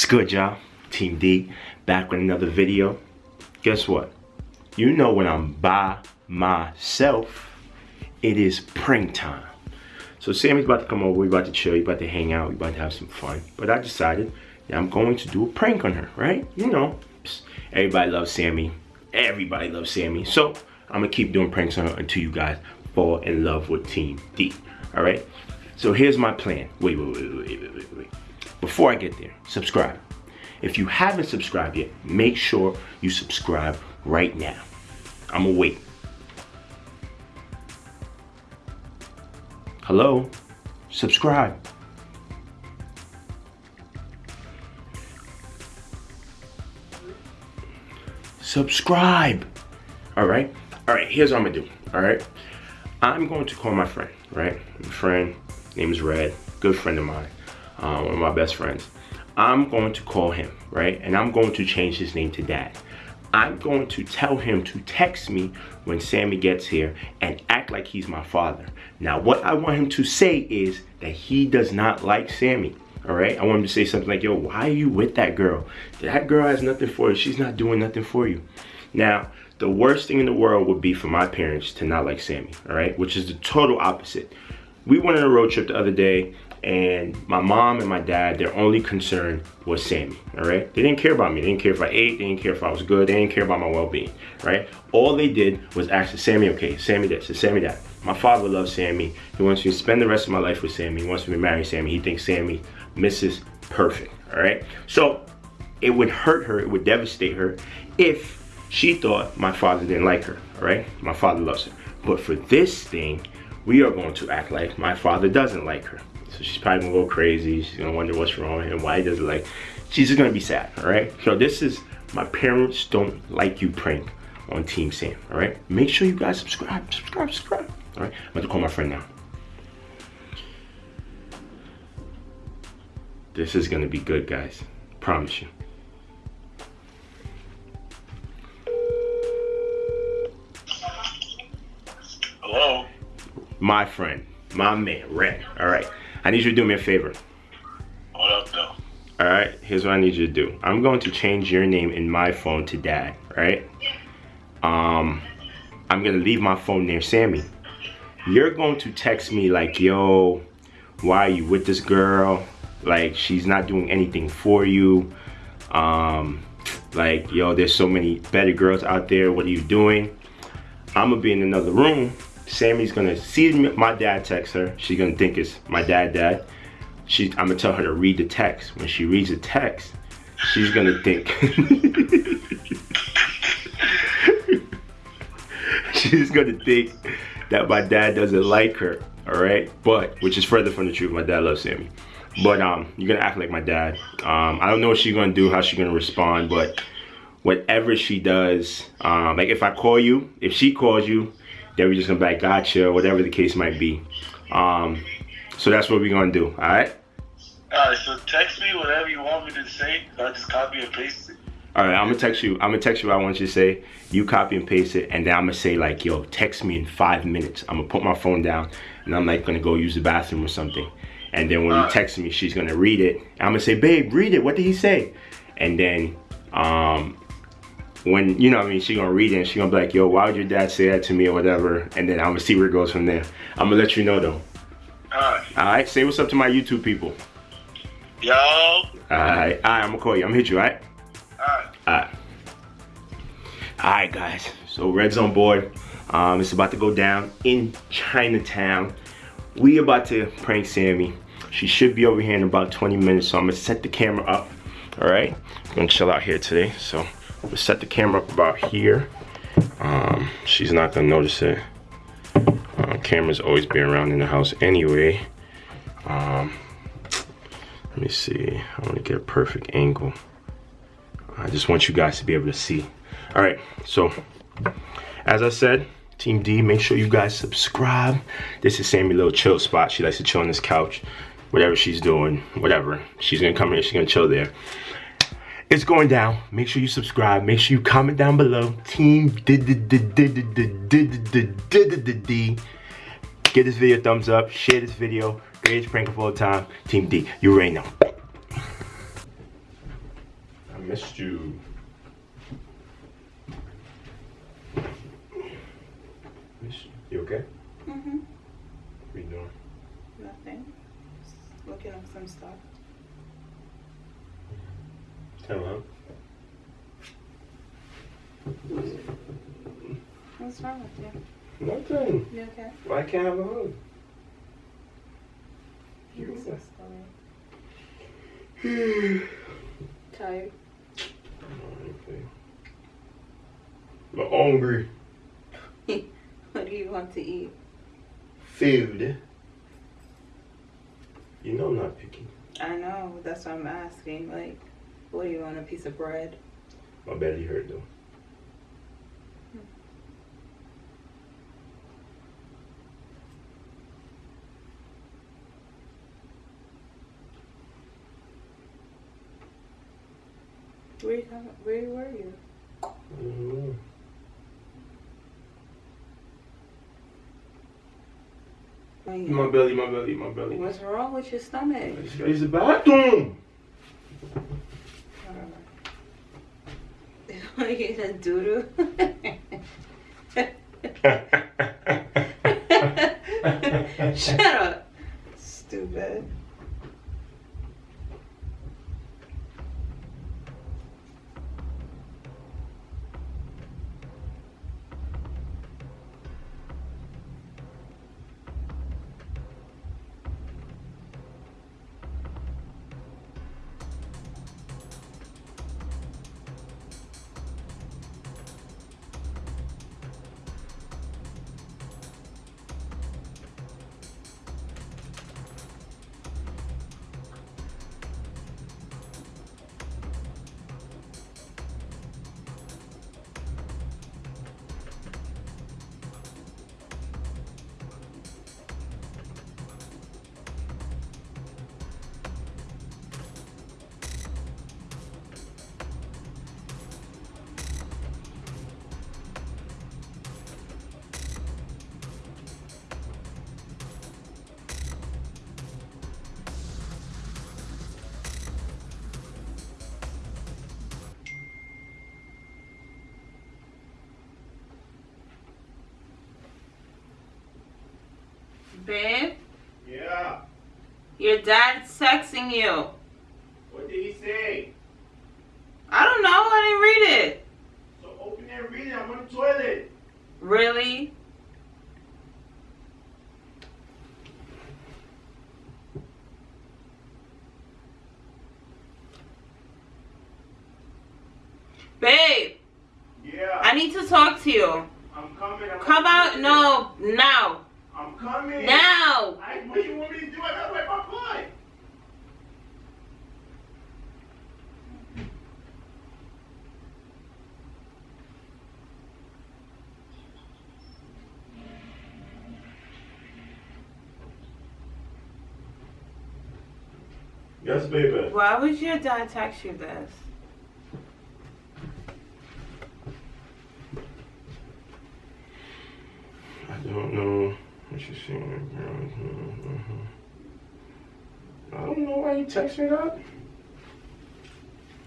What's good, y'all? Team D, back with another video. Guess what? You know when I'm by myself, it is prank time. So Sammy's about to come over, we're about to chill, we're about to hang out, we're about to have some fun. But I decided that I'm going to do a prank on her, right? You know, everybody loves Sammy. Everybody loves Sammy. So I'm gonna keep doing pranks on her until you guys fall in love with Team D, all right? So here's my plan. Wait, wait, wait, wait, wait, wait, wait. Before I get there, subscribe. If you haven't subscribed yet, make sure you subscribe right now. I'm gonna wait. Hello? Subscribe. Subscribe. All right? All right, here's what I'm gonna do. All right? I'm going to call my friend, right? My friend, name is Red, good friend of mine uh, one of my best friends. I'm going to call him, right? And I'm going to change his name to Dad. I'm going to tell him to text me when Sammy gets here and act like he's my father. Now, what I want him to say is that he does not like Sammy. All right, I want him to say something like, yo, why are you with that girl? That girl has nothing for you. She's not doing nothing for you. Now, the worst thing in the world would be for my parents to not like Sammy, all right? Which is the total opposite. We went on a road trip the other day and my mom and my dad, their only concern was Sammy, all right? They didn't care about me. They didn't care if I ate. They didn't care if I was good. They didn't care about my well-being, right? All they did was ask Sammy, okay, Sammy this, Sammy that. My father loves Sammy. He wants me to spend the rest of my life with Sammy. He wants me to marry Sammy. He thinks Sammy misses perfect, all right? So it would hurt her, it would devastate her if she thought my father didn't like her, all right? My father loves her. But for this thing, we are going to act like my father doesn't like her. So she's probably gonna go crazy. She's gonna wonder what's wrong with him, why he doesn't like. She's just gonna be sad, all right? So this is my parents don't like you prank on Team Sam, all right? Make sure you guys subscribe, subscribe, subscribe, all right? I'm about to call my friend now. This is gonna be good, guys. Promise you. Hello? My friend, my man, Red, all right? I need you to do me a favor. What up, though? All right, here's what I need you to do. I'm going to change your name in my phone to Dad, right? Um, I'm gonna leave my phone near Sammy. You're going to text me like, yo, why are you with this girl? Like, she's not doing anything for you. Um, like, yo, there's so many better girls out there. What are you doing? I'm gonna be in another room Sammy's gonna see my dad text her. She's gonna think it's my dad, dad. She, I'm gonna tell her to read the text. When she reads the text, she's gonna think. she's gonna think that my dad doesn't like her, all right? But, which is further from the truth, my dad loves Sammy. But um, you're gonna act like my dad. Um, I don't know what she's gonna do, how she's gonna respond, but whatever she does, um, like if I call you, if she calls you, then we're just gonna be like, gotcha, whatever the case might be. Um, so that's what we're gonna do, all right? All right, so text me whatever you want me to say. I just copy and paste it. All right, I'm gonna text you. I'm gonna text you what I want you to say. You copy and paste it, and then I'm gonna say like, yo, text me in five minutes. I'm gonna put my phone down, and I'm like gonna go use the bathroom or something. And then when All you right. text me, she's gonna read it. I'm gonna say, babe, read it. What did he say? And then um, when you know I mean she gonna read it and she gonna be like yo why would your dad say that to me or whatever? And then I'm gonna see where it goes from there. I'm gonna let you know though. Alright. Alright say what's up to my YouTube people. Yo. Alright alright I'm gonna call you. I'm gonna hit you alright. Alright alright alright guys. So Red's on board um, it's about to go down in Chinatown. We about to prank Sammy. She should be over here in about 20 minutes so I'm gonna set the camera up alright I'm gonna chill out here today so we set the camera up about here. Um, she's not gonna notice it. Uh, cameras always be around in the house anyway. Um, let me see, I wanna get a perfect angle. I just want you guys to be able to see. All right, so as I said, Team D, make sure you guys subscribe. This is Sammy little chill spot. She likes to chill on this couch, whatever she's doing, whatever. She's gonna come here, she's gonna chill there. It's going down. Make sure you subscribe. Make sure you comment down below. Team D. Give this video a thumbs up. Share this video. Greatest prank of all time. Team D. You already know. missed you. Missed you. You okay? Mm-hmm. What are you doing? Nothing. Just looking up some stuff. Hello. What's wrong with you? Nothing. You okay? Why can't I have a hug? You're so sorry. Tired. I'm hungry. What do you want to eat? Food. You know I'm not picky. I know. That's what I'm asking. Like, what do you want? A piece of bread? My belly hurt though. Where you? Where were you? I don't know. My belly, my belly, my belly. What's wrong with your stomach? It's the bathroom. What are you Babe, yeah. your dad's texting you. What did he say? I don't know. I didn't read it. So open it and read it. I'm on the toilet. Really? Babe, Yeah. I need to talk to you. I'm coming. I'm Come out. No, now. I'm coming. Now. I, what do you want me to do? I gotta wipe my butt. Yes, baby. Why would your dad text you this? I don't know what you're saying, girl. I don't know why you text me that.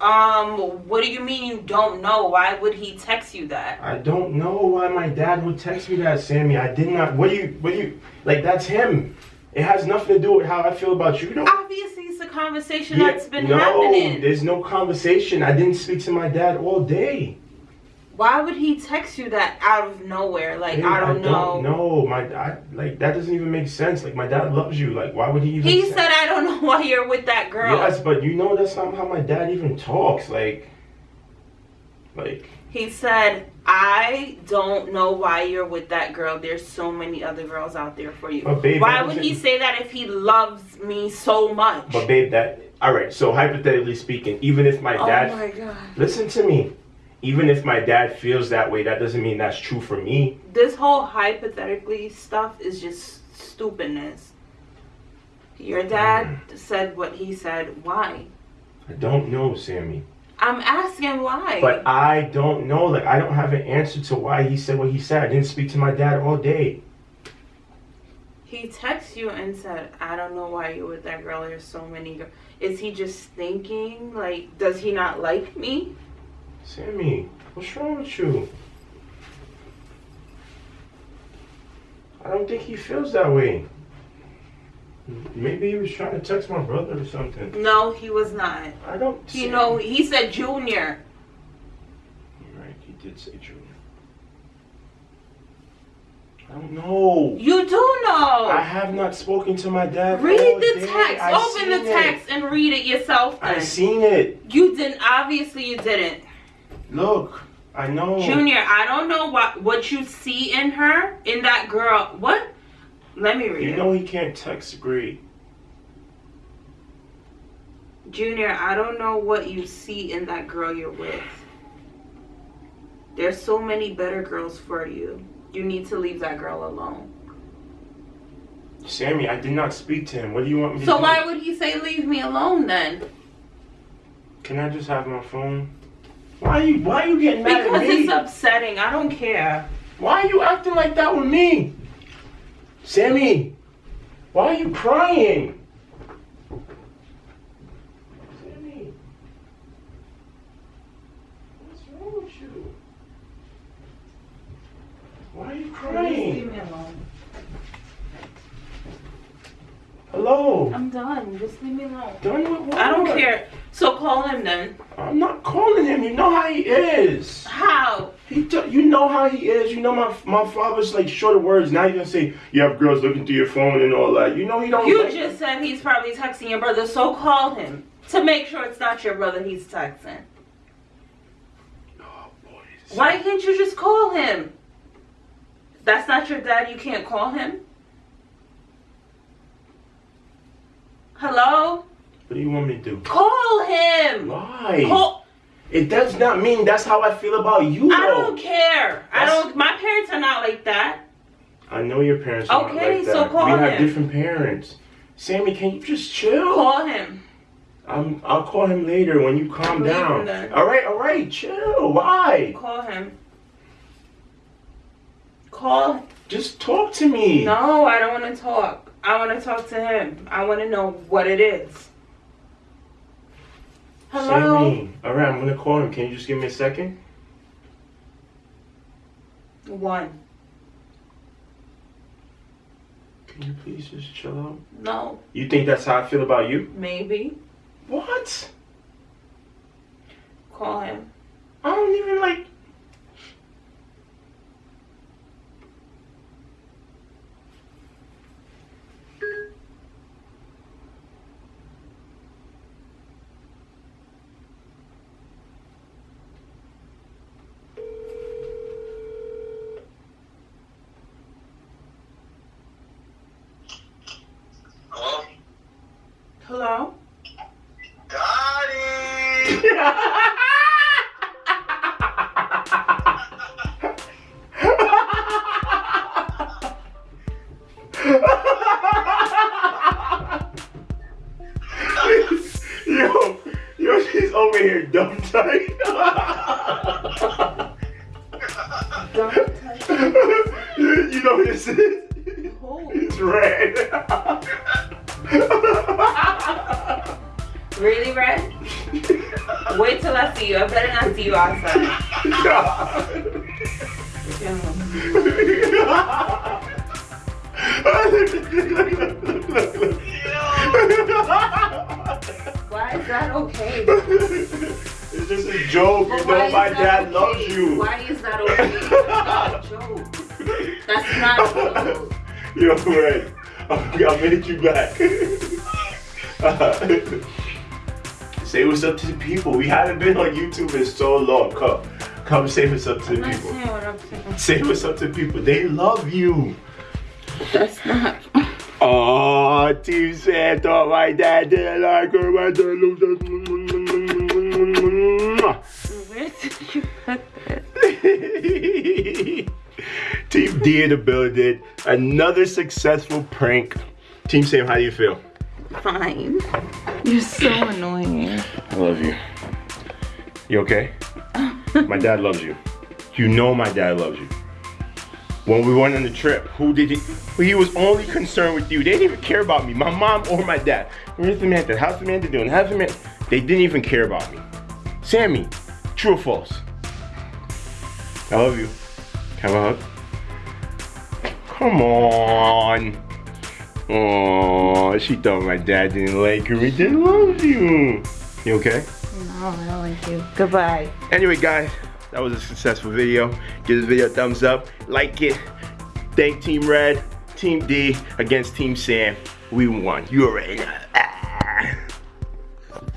Um, what do you mean you don't know? Why would he text you that? I don't know why my dad would text me that, Sammy. I did not. What do you? What do you? Like that's him. It has nothing to do with how I feel about you. Obviously, it's a conversation Yeah, that's been no, happening. there's no conversation. I didn't speak to my dad all day. Why would he text you that out of nowhere? Like, I don't know. No, my dad. Like that doesn't even make sense. Like my dad loves you. Like why would he even? He said, I don't know why you're with that girl. Yes, but you know that's not how my dad even talks. Like, like. He said, I don't know why you're with that girl. There's so many other girls out there for you. But babe, why would he say that if he loves me so much? But babe, that all right. So hypothetically speaking, even if my dad, oh dad, my god. listen to me, even if my dad feels that way, that doesn't mean that's true for me. This whole hypothetically stuff is just stupidness. Your dad mm. said what he said. Why? I don't know, Sammy. I'm asking why. But I don't know. Like I don't have an answer to why he said what he said. I didn't speak to my dad all day. He texted you and said, I don't know why you're with that girl. There's so many girls. Is he just thinking, like, does he not like me? Sammy, what's wrong with you? I don't think he feels that way. Maybe he was trying to text my brother or something. No, he was not. I don't. You know, he said Junior. You're right. He did say Junior. I don't know. You do know. I have not spoken to my dad. read the day. text. I Open the it. text and read it yourself I seen it. You didn't. Obviously, you didn't. Look, I know. Junior, I don't know what what you see in her, in that girl. What? Let me read You it. know he can't text great. Junior, I don't know what you see in that girl you're with. There's so many better girls for you. You need to leave that girl alone. Sammy, I did not speak to him. What do you want me to do? So why would he say leave me alone then? Can I just have my phone? Why are you why are you getting mad Because at me? Because it's upsetting. I don't care. Why are you acting like that with me? Sammy, why are you crying? Sammy, what's wrong with you? Why are you crying? Leave me alone. Hello? I'm done. Just leave me alone. Done with what? I don't care. So call him then. I'm not calling him. You know how he is. How? He, t- you know how he is. You know my my father's like short of words. Now you're gonna say you have girls looking through your phone and all that. You know he don't. You like- just said he's probably texting your brother, so call him to make sure it's not your brother he's texting. Oh, boy. Why can't you just call him? That's not your dad, you can't call him? Hello? What do you want me to do? Call him! Why? Call It does not mean that's how I feel about you. I though. don't care. I don't my parents are not like that. I know your parents are not Okay, like that. Okay, so call we have different parents. Sammy, can you just chill? Call him. I'm, I'll call him later when you calm down. All right, all right, chill. Why? Call him. Call Just talk to me. No, I don't want to talk. I want to talk to him. I want to know what it is. Hello? Sammy. All right, I'm gonna call him. Can you just give me a second? One. Can you please just chill out? No. You think that's how I feel about you? Maybe. What? Call him. This? Who? It's red. Really, Red? Wait till I see you. I better not see you outside. Why is that okay? it's just a joke. You know my dad okay? loves you. Why is that okay? It's not a joke. That's not a joke. Yo, Red. I made you back. say what's up to the people. We haven't been on YouTube in so long. Come, come say what's up to I'm the people. what. Say what's up to the people. They love you. That's not. Oh, Team thought my dad didn't like her. My dad loves Where D in the building. Another successful prank. Team Sam, how do you feel? Fine. You're so annoying. I love you. You okay? my dad loves you. You know my dad loves you. when we went on the trip, who did he? He was only concerned with you. They didn't even care about me, my mom or my dad. Where's Samantha? How's Samantha doing? How's Samantha? They didn't even care about me. Sammy, true or false? I love you. Have a hug? Come on. Oh, she thought my dad didn't like her. He didn't love you. You okay? No, I don't like you. Goodbye. Anyway, guys, that was a successful video. Give this video a thumbs up, like it. Thank Team Red, Team D against Team Sam. We won. You already know.